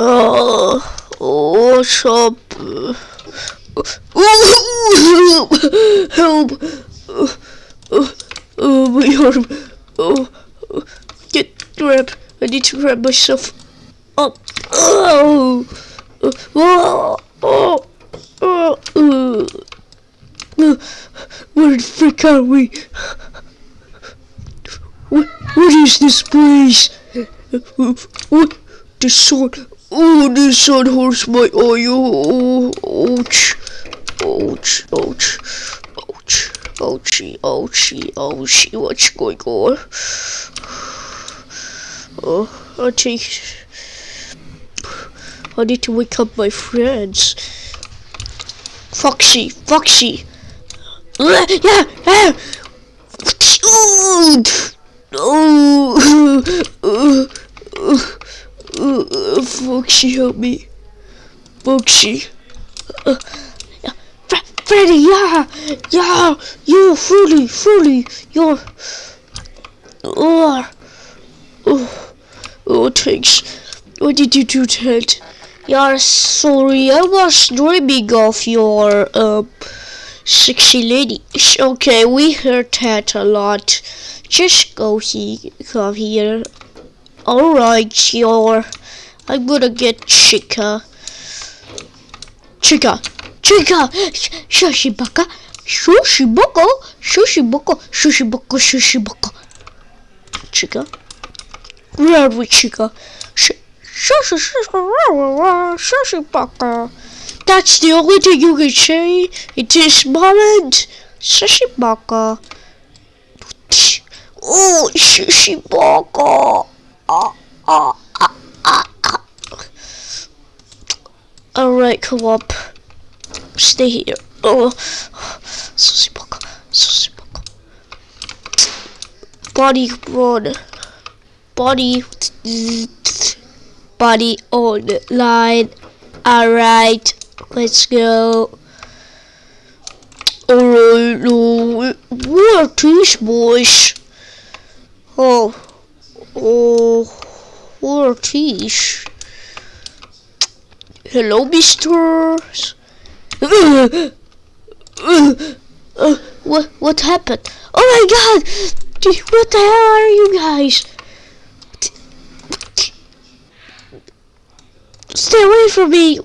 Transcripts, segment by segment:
Uh, what's up? help! Uh, uh, my arm. Oh, uh, get grab. I need to grab myself up. Oh, oh, oh, oh, uh, uh, where the frick are we? What, what is this place? What? The sun. Oh, the sun hurts my eye. Oh, ouch. Ouch, ouch, ouch, ouchie, ouchie, ouchie. What's going on? Oh, I think I need to wake up my friends. Foxy, Foxy. Yeah, yeah. Oh, uh, uh, Foxy, help me. Foxy. Uh, yeah. Fre- Freddy, yeah, yeah, you, Freddy, Freddy, you're, oh, oh, oh, thanks. What did you do, Ted? Yeah, sorry, I was dreaming of your, um, sexy lady. Okay, we heard that a lot. Just go he come here. Alright, sure. I'm gonna get Chica. Chica! Chica! Sh- Shushibaka! Shushiboko! Shushiboko! Shushiboko! Shushiboko! Chica? Where are we, Chica? Sh- Shushibaka! That's the only thing you can say in this moment. Shushibaka! Oh, Shushibaka! Ah, ah, ah, ah. Up. Stay here. Oh, Susibaka, Susibaka. Body on. Body. Body on line. Alright, let's go. Alright, no, what these boys? Oh, oh, what these? Hello, misters. Uh, what what happened? Oh my god! What the hell are you guys? Stay away from me!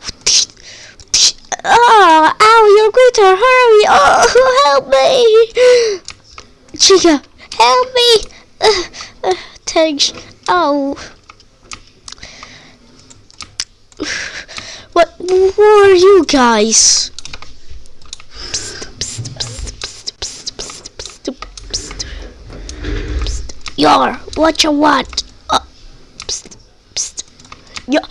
Oh, ow, you're going to hurt me! Oh, help me! Chica, help me! Uh, uh, thanks. Oh. What, who are you guys? Yar, what you want? Uh. Yeah.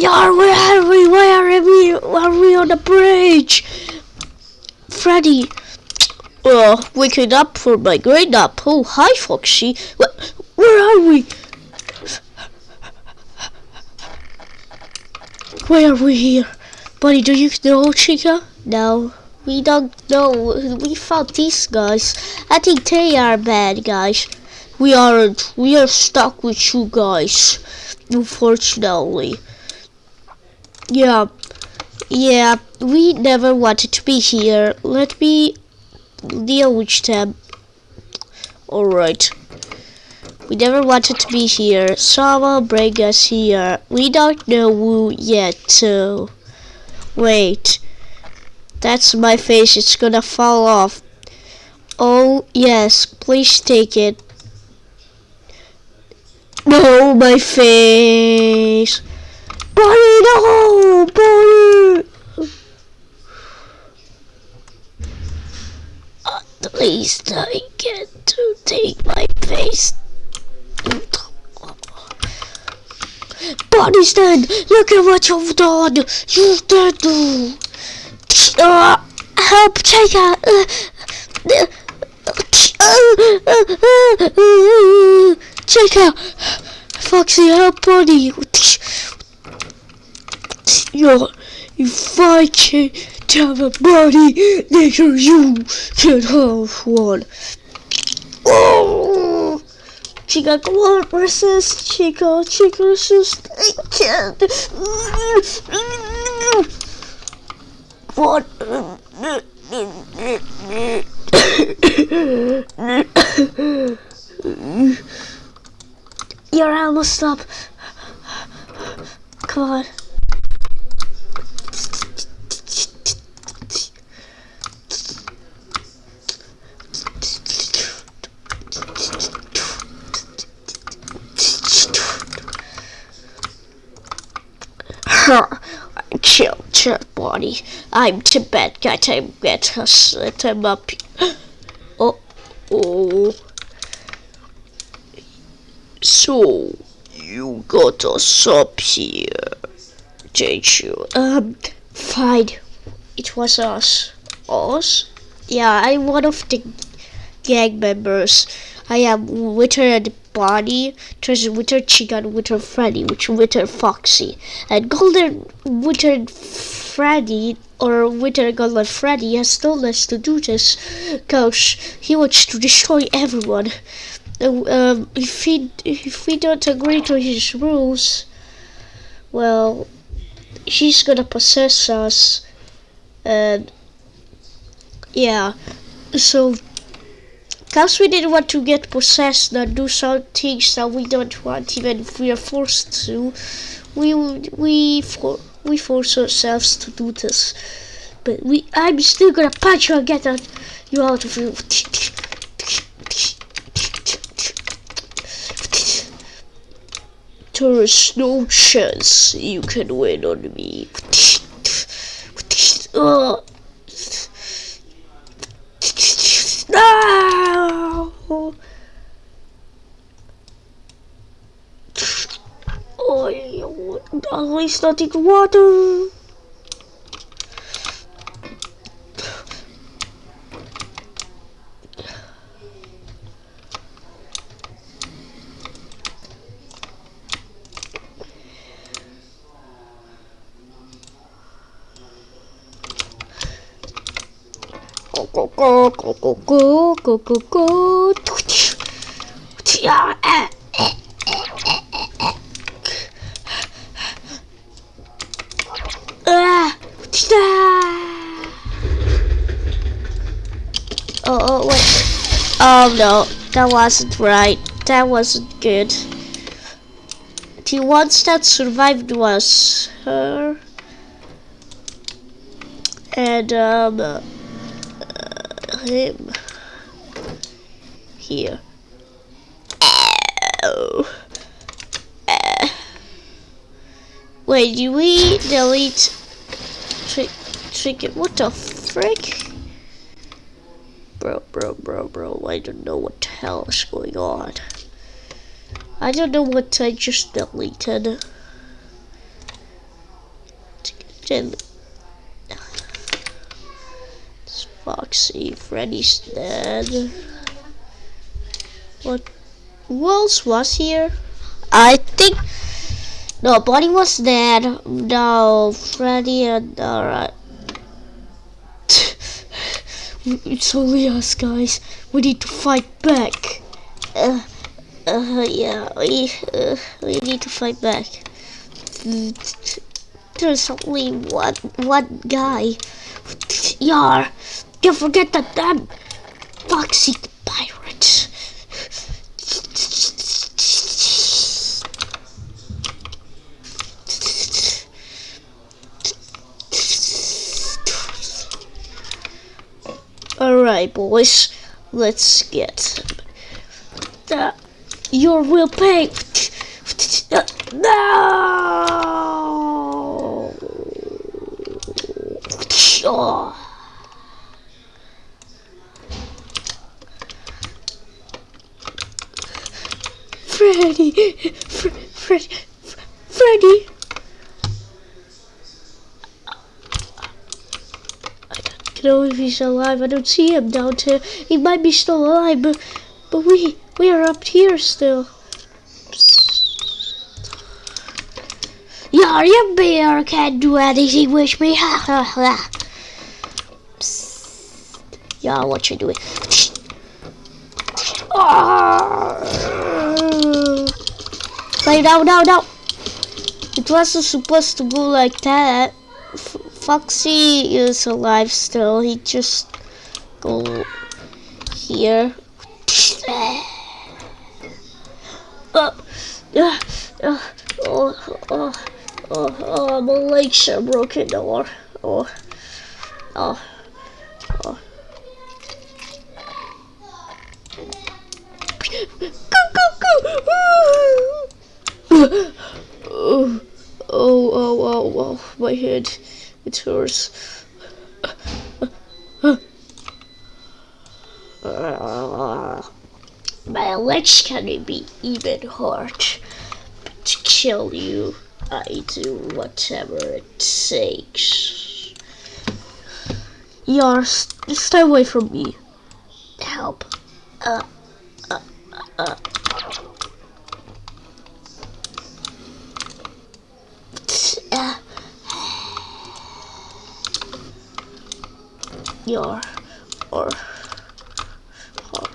Yar, where are we? Why are we? Are we on the bridge? Freddy. Uh, waking up for my great nap. Oh, hi, Foxy. Wh- where are we? Why are we here? Buddy, do you know Chica? No, we don't know. We found these guys. I think they are bad guys. We aren't. We are stuck with you guys. Unfortunately. Yeah. Yeah, we never wanted to be here. Let me deal with them. Alright. We never wanted to be here. Someone bring us here. We don't know who yet, so... Wait. That's my face. It's gonna fall off. Oh, yes. Please take it. No, my face. Buddy, no! Buddy! At least I get to take my face. Buddy, stand! Look at what you've done! You've done! Uh, help, out! Uh, out! Foxy, help, buddy! Yo, if I tell the body that you should have one. Oh! Chica Glow versus Chico, Chico versus Naked. What? You're almost up. Come on. chill, chill, body. I'm bad guy. Time get us set him up. Oh, oh. So you got us up here, did you? Um, fine. It was us. Us? Yeah, I'm one of the gang members. I am Withered Bonnie, there's Withered Chicken, Withered Freddy, which Withered Foxy. And Golden Winter Freddy, or Winter Golden Freddy, has told us to do this because he wants to destroy everyone. Um, if, he, if we don't agree to his rules, well, he's gonna possess us. And, yeah, so because we didn't want to get possessed and do some things that we don't want, even if we are forced to, we we for, we force ourselves to do this. But we, I'm still gonna punch you and get you out of here. There's no chance you can win on me. Uh, no! Oh, least not in water. Go go go go go go go go go. Yeah, eh, eh, eh, eh, eh, eh. Ah, ah. Oh, oh, wait. Oh no, that wasn't right. That wasn't good. The ones that survived was her and um uh, him here. Ow. Uh. Wait, do we delete trick trick it? What the frick? Bro, bro, bro, bro, I don't know what the hell is going on. I don't know what I just deleted. Then it's Foxy, Freddy's dead. What? Who else was here? I think no, Bonnie was dead. No, Freddy and alright. It's only us, guys. We need to fight back. Uh, uh, yeah, we, uh, we need to fight back. There's only one, one guy. Yar, don't forget that damn Foxy boys. Let's get that. Your will pay. No! Oh. Freddy! Fre Freddy! Freddy! I don't know if he's alive. I don't see him down there. He might be still alive, but but we we are up here still. Yeah, your bear can't do anything with me. Ha ha ha. Yeah, what you doing? Ah! Wait, no, no, no. It wasn't supposed to go like that. Foxy is alive still. He just go here. Uh, uh, uh, oh, oh, oh, oh, my legs are broken. Or, oh, oh, oh. Oh, oh, oh, oh, my head, it hurts. my legs can be even hard. To kill you, I do whatever it takes. Yar, stay away from me. Help. Uh, uh, uh. uh. Your or or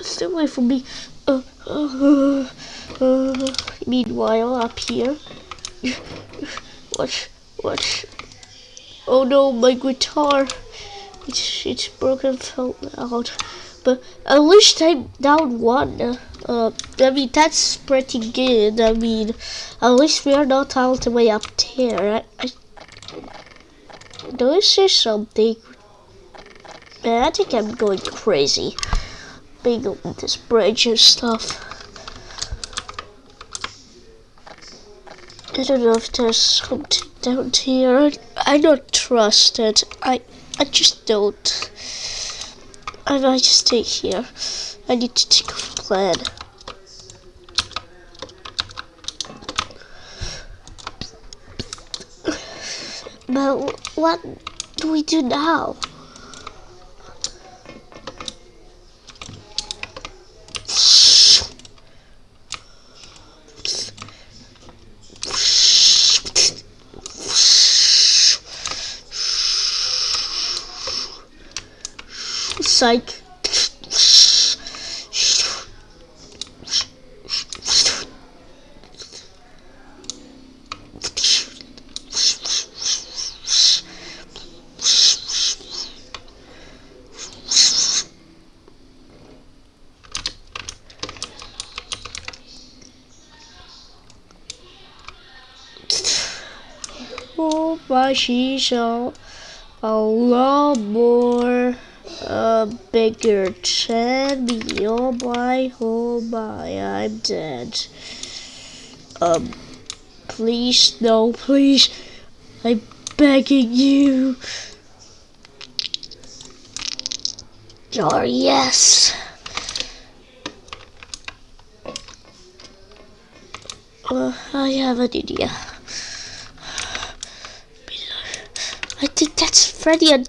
stay away from me. Uh, uh, uh, meanwhile, up here, watch, watch. Oh no, my guitar. It's it's broken, fell out. But at least I'm down one. Uh, I mean that's pretty good. I mean, at least we are not all the way up there. I, I do I say something? I think I'm going crazy. Being on this bridge and stuff. I don't know if there's something down here. I don't trust it. I I just don't. I might just stay here. I need to take a plan. But what do we do now? Psych. Oh, she's shisha, a lot more a bigger than me. Oh my, oh my, I'm dead. Um, please, no, please. I'm begging you. Oh, yes. Uh, I have an idea. I think that's Freddy and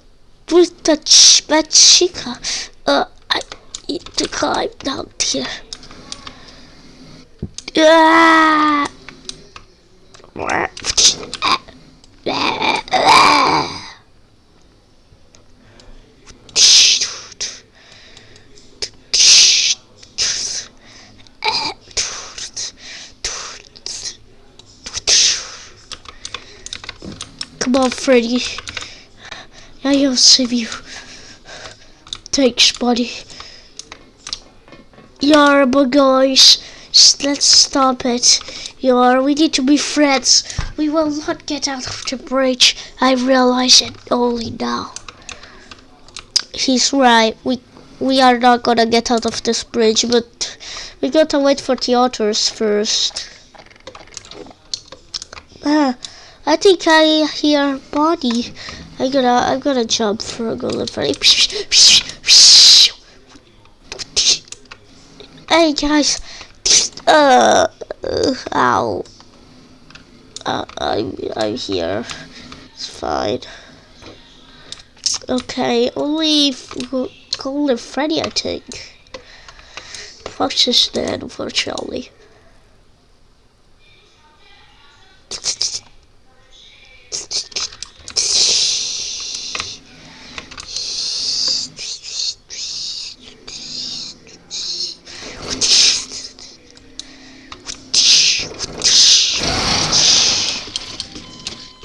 with the ch bad chica. Uh, I need to climb down here. Ah! Come on, Freddy. I'll save you. Thanks, buddy. Yar, but guys, let's stop it. Yar, we need to be friends. We will not get out of the bridge. I realize it only now. He's right. We we are not gonna get out of this bridge, but we gotta wait for the otters first. Ah, I think I hear body. I gotta, I gotta jump for a golden Freddy. Hey guys, uh, uh ow. Uh, I'm, I'm here. It's fine. Okay, only golden Freddy, I think. Is dead, unfortunately. Bruh. I'm alive somehow. I paid. At least alive. Just gotta wait, my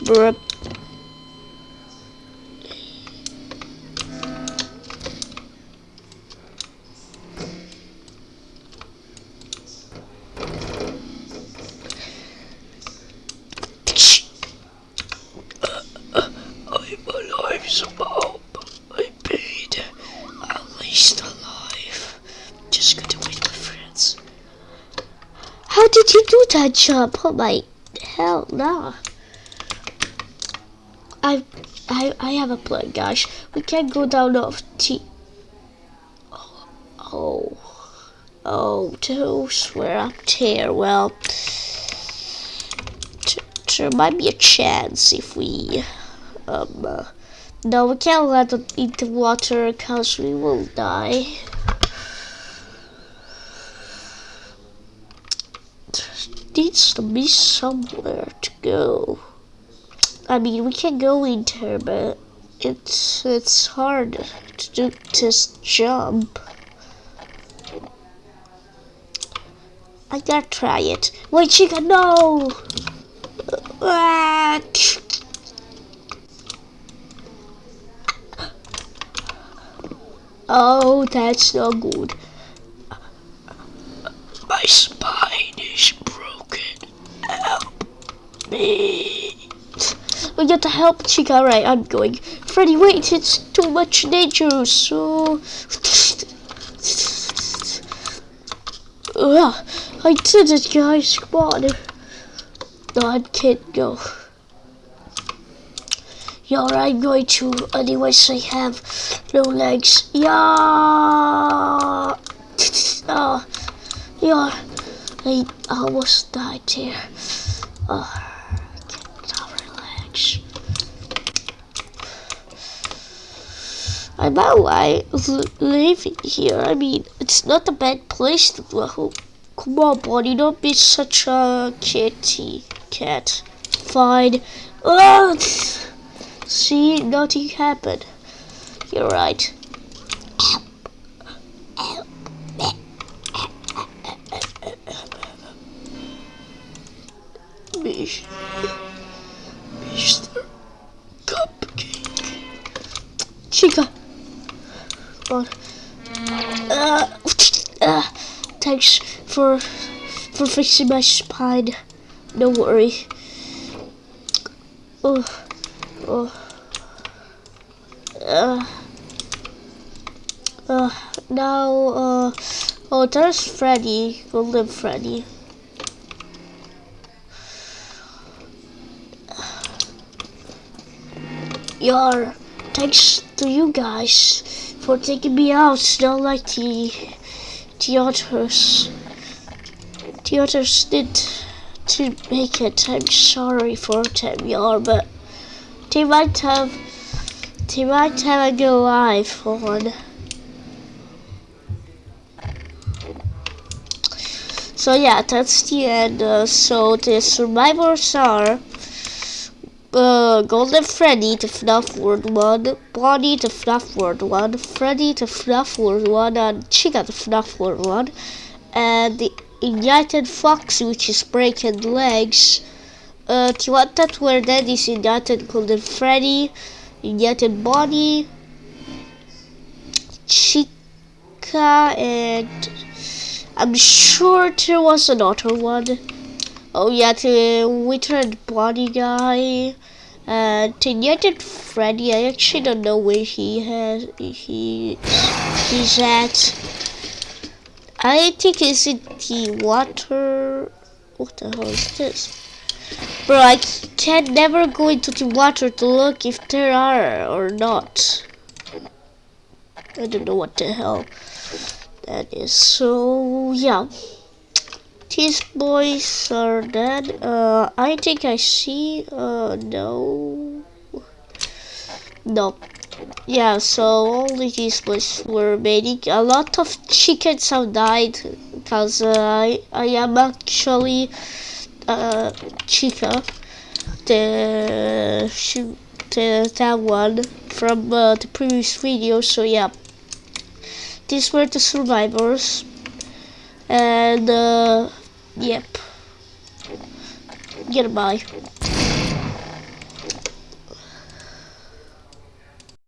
friends. How did you do that jump? Oh my hell no. I I have a plan guys. We can't go down off T Oh oh oh those were up here. Well there might be a chance if we um uh, no we can't let them eat the water because we will die. needs to be somewhere to go. I mean, we can go in there, but it's it's hard to do this jump. I gotta try it. Wait, chica, no! Ah. Oh, that's not good. My spine is broken. Help me. We got to help Chica. Alright, I'm going. Freddy, wait, it's too much danger. So. Ugh, I did it, guys. Come on. No, I can't go. Yeah, I'm going to. Anyways, I have no legs. Yeah. Oh, yeah. I almost died here. Oh, I can't relax. I'm alive living here. I mean, it's not a bad place to live. Come on, buddy, don't be such a kitty cat. Fine. Oh, see, nothing happened. You're right. Mr. Cupcake. Chica. On. Uh, uh, thanks for for fixing my spine. Don't worry. Oh, oh. Uh, uh, now, uh, oh, there's Freddy, Golden Freddy. Yar, thanks to you guys for taking me out, not like the, the others. The others did to make it. I'm sorry for them, y'all, but they might have, they might have a good life on. So yeah, that's the end. Uh, so the survivors are uh, Golden Freddy to FNAF World 1, Bonnie to FNAF World 1, Freddy to FNAF World 1, and Chica to FNAF World 1, and the Ignited Fox, which is breaking legs. Uh, Tiwata where that is Ignited Golden Freddy, Ignited Bonnie, Chica, and I'm sure there was another one. Oh yeah, the withered Bonnie guy. Uh, the Ignited Freddy, I actually don't know where he has he he's at. I think it's in the water. What the hell is this? Bro, I can never go into the water to look if there are or not. I don't know what the hell that is. So yeah these boys are dead. Uh, I think I see. Uh, no. No. Yeah, so all these boys were remaining. A lot of chickens have died because uh, I, I am actually uh, Chica, the, the that one from uh, the previous video. So yeah, these were the survivors, and. Uh, Yep. Goodbye.